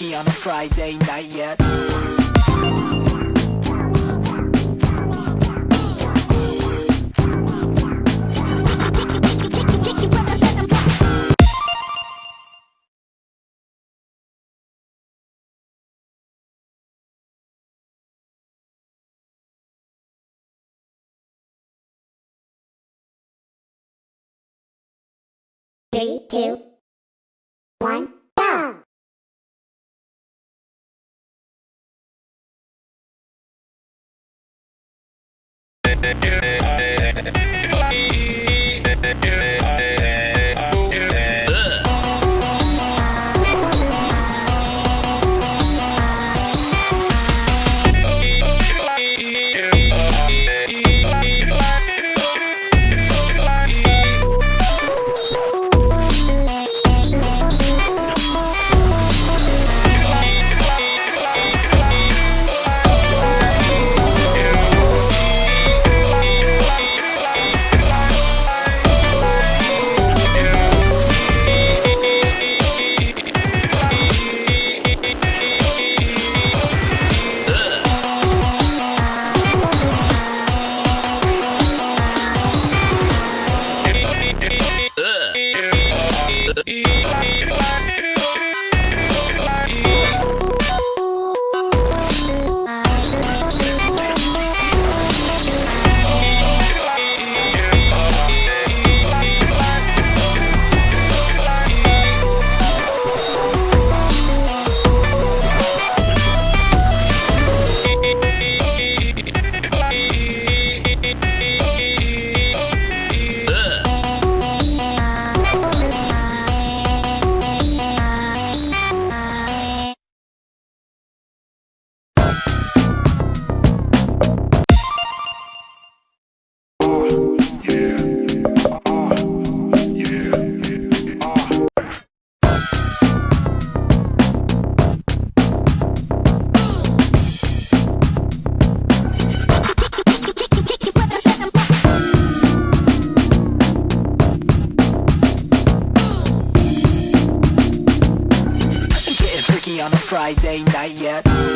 on a Friday night yet. Three, two, one, Getting freaky on a Friday night yet.